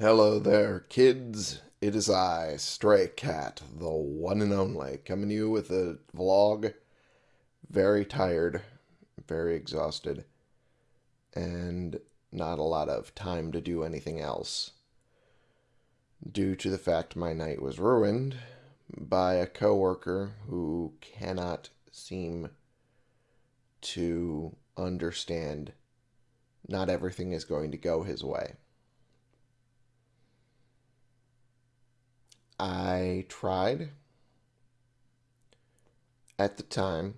Hello there, kids. It is I, Stray Cat, the one and only, coming to you with a vlog. Very tired, very exhausted, and not a lot of time to do anything else. Due to the fact my night was ruined by a coworker who cannot seem to understand not everything is going to go his way. I tried at the time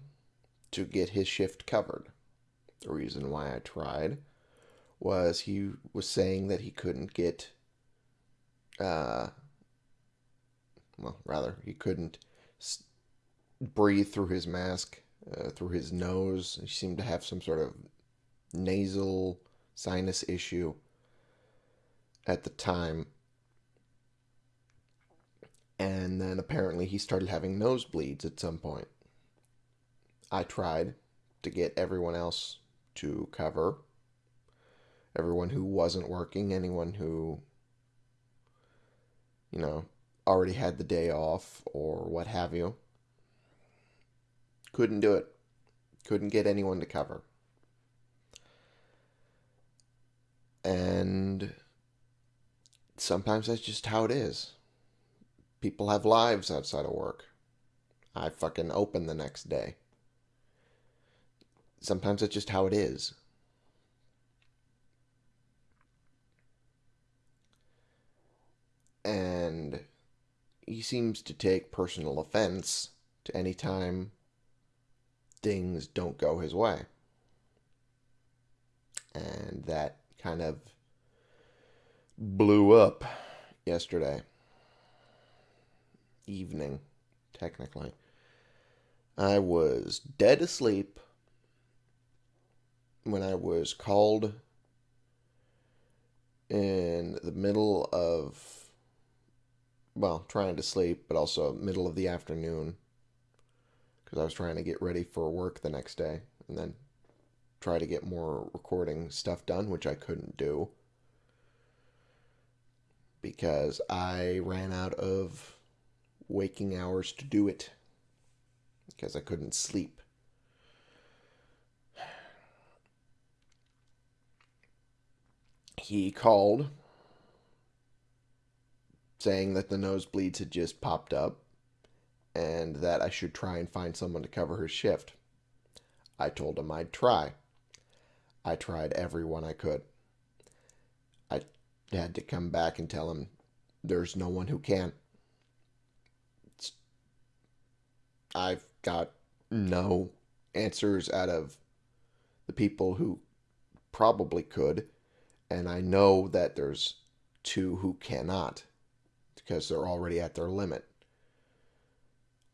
to get his shift covered. The reason why I tried was he was saying that he couldn't get, uh, well, rather, he couldn't breathe through his mask, uh, through his nose. He seemed to have some sort of nasal sinus issue at the time and then apparently he started having nosebleeds at some point. I tried to get everyone else to cover. Everyone who wasn't working, anyone who, you know, already had the day off or what have you. Couldn't do it. Couldn't get anyone to cover. And sometimes that's just how it is people have lives outside of work. I fucking open the next day. Sometimes it's just how it is. And he seems to take personal offense to any time things don't go his way. And that kind of blew up yesterday evening, technically. I was dead asleep when I was called in the middle of, well, trying to sleep, but also middle of the afternoon because I was trying to get ready for work the next day and then try to get more recording stuff done, which I couldn't do because I ran out of waking hours to do it because I couldn't sleep. He called saying that the nosebleeds had just popped up and that I should try and find someone to cover her shift. I told him I'd try. I tried everyone I could. I had to come back and tell him there's no one who can. I've got no answers out of the people who probably could, and I know that there's two who cannot because they're already at their limit.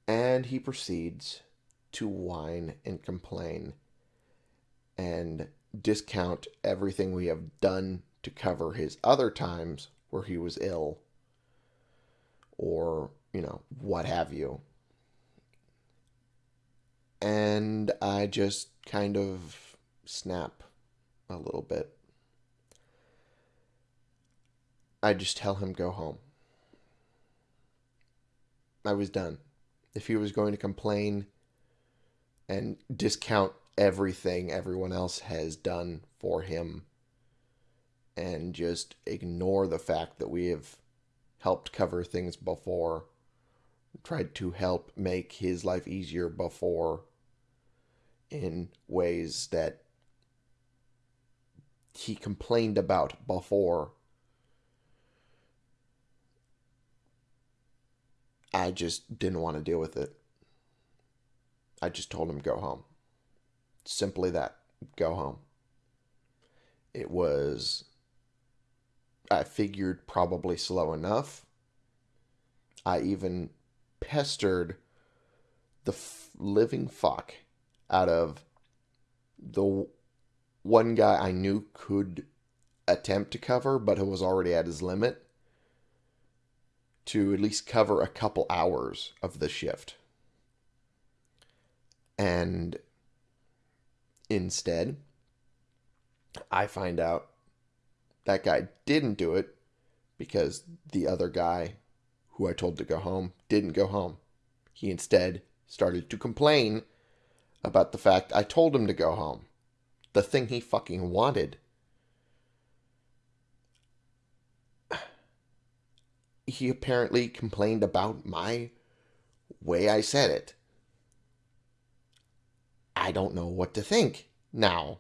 And he proceeds to whine and complain and discount everything we have done to cover his other times where he was ill or, you know, what have you and I just kind of snap a little bit. I just tell him go home. I was done. If he was going to complain and discount everything everyone else has done for him and just ignore the fact that we have helped cover things before tried to help make his life easier before in ways that he complained about before. I just didn't want to deal with it. I just told him go home. Simply that. Go home. It was I figured probably slow enough. I even pestered the f- living fuck out of the one guy I knew could attempt to cover, but who was already at his limit, to at least cover a couple hours of the shift. And instead, I find out that guy didn't do it because the other guy who I told to go home didn't go home. He instead started to complain about the fact I told him to go home. The thing he fucking wanted. He apparently complained about my way I said it. I don't know what to think now.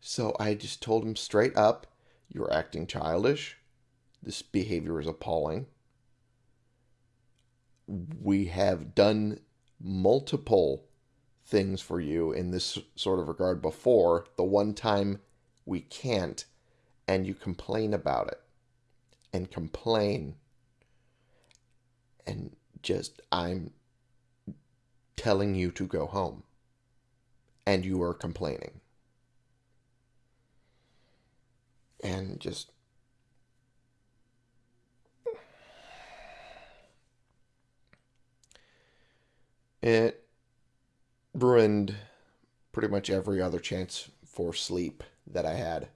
So I just told him straight up, You're acting childish. This behavior is appalling. We have done multiple things for you in this sort of regard before. The one time we can't, and you complain about it. And complain. And just, I'm telling you to go home. And you are complaining. And just It ruined pretty much every other chance for sleep that I had.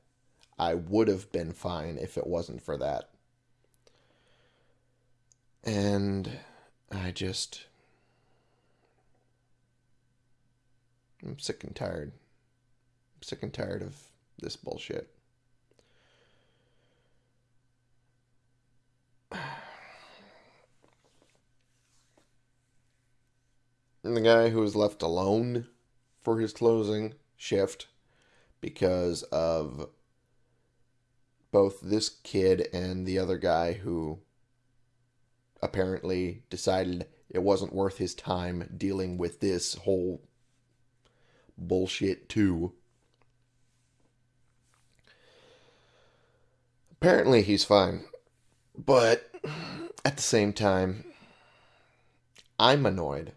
I would have been fine if it wasn't for that. And I just. I'm sick and tired. I'm sick and tired of this bullshit. And the guy who was left alone for his closing shift because of both this kid and the other guy who apparently decided it wasn't worth his time dealing with this whole bullshit too. Apparently he's fine. But at the same time, I'm annoyed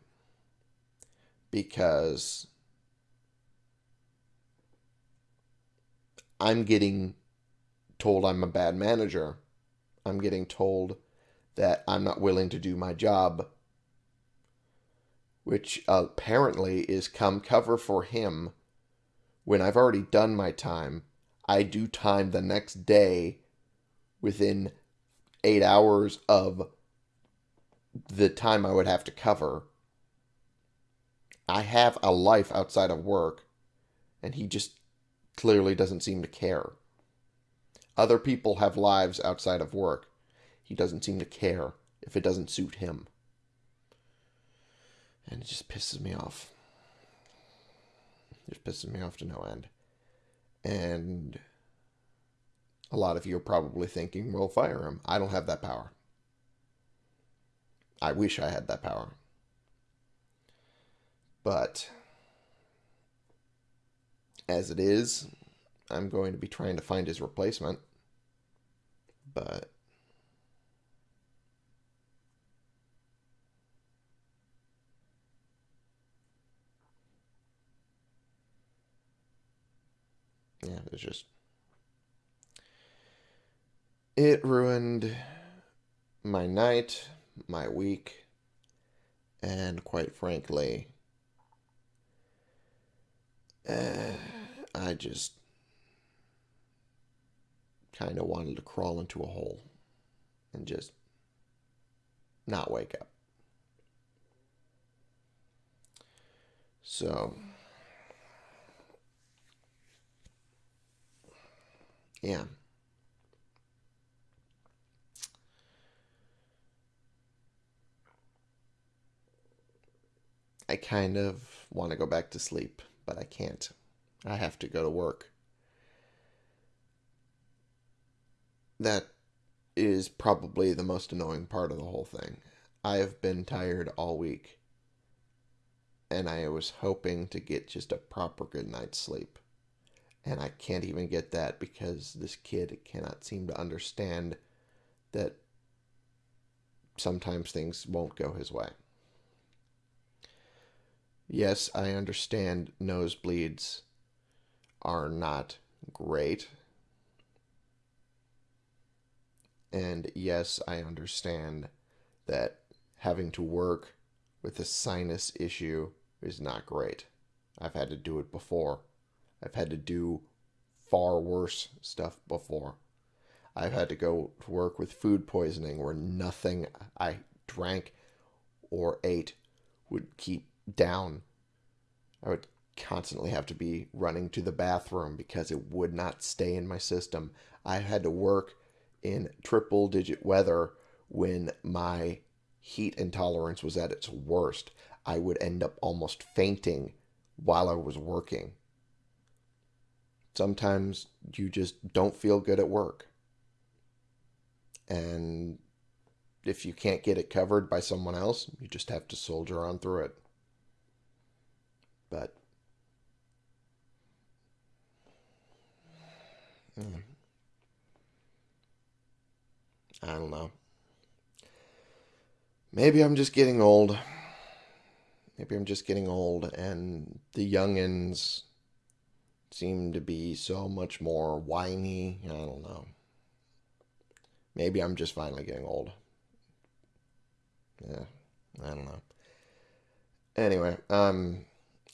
because I'm getting told I'm a bad manager. I'm getting told that I'm not willing to do my job, which apparently is come cover for him when I've already done my time. I do time the next day within eight hours of the time I would have to cover. I have a life outside of work, and he just clearly doesn't seem to care. Other people have lives outside of work. He doesn't seem to care if it doesn't suit him. And it just pisses me off. It just pisses me off to no end. And a lot of you are probably thinking, well, fire him. I don't have that power. I wish I had that power. But as it is, I'm going to be trying to find his replacement. But yeah, it's just it ruined my night, my week, and quite frankly, uh, I just kind of wanted to crawl into a hole and just not wake up. So, yeah. I kind of want to go back to sleep but I can't. I have to go to work. That is probably the most annoying part of the whole thing. I have been tired all week, and I was hoping to get just a proper good night's sleep. And I can't even get that because this kid cannot seem to understand that sometimes things won't go his way. Yes, I understand nosebleeds are not great. And yes, I understand that having to work with a sinus issue is not great. I've had to do it before. I've had to do far worse stuff before. I've had to go to work with food poisoning where nothing I drank or ate would keep down. I would constantly have to be running to the bathroom because it would not stay in my system. I had to work in triple digit weather when my heat intolerance was at its worst. I would end up almost fainting while I was working. Sometimes you just don't feel good at work. And if you can't get it covered by someone else, you just have to soldier on through it. But hmm, I don't know. Maybe I'm just getting old. Maybe I'm just getting old, and the youngins seem to be so much more whiny. I don't know. Maybe I'm just finally getting old. Yeah, I don't know. Anyway, I'm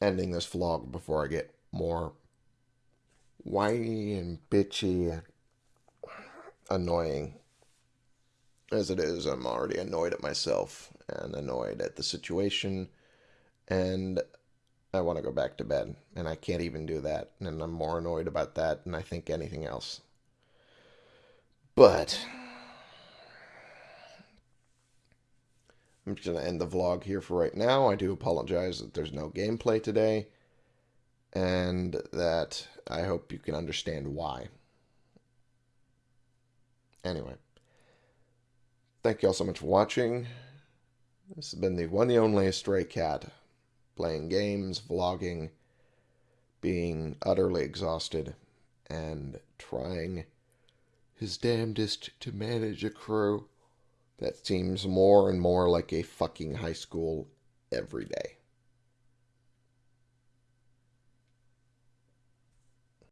ending this vlog before I get more whiny and bitchy and annoying. As it is, I'm already annoyed at myself and annoyed at the situation, and I want to go back to bed, and I can't even do that, and I'm more annoyed about that than I think anything else. But I'm just going to end the vlog here for right now. I do apologize that there's no gameplay today, and that I hope you can understand why. Anyway, thank you all so much for watching. This has been the one and only Stray Cat, playing games, vlogging, being utterly exhausted, and trying his damnedest to manage a crew that seems more and more like a fucking high school every day.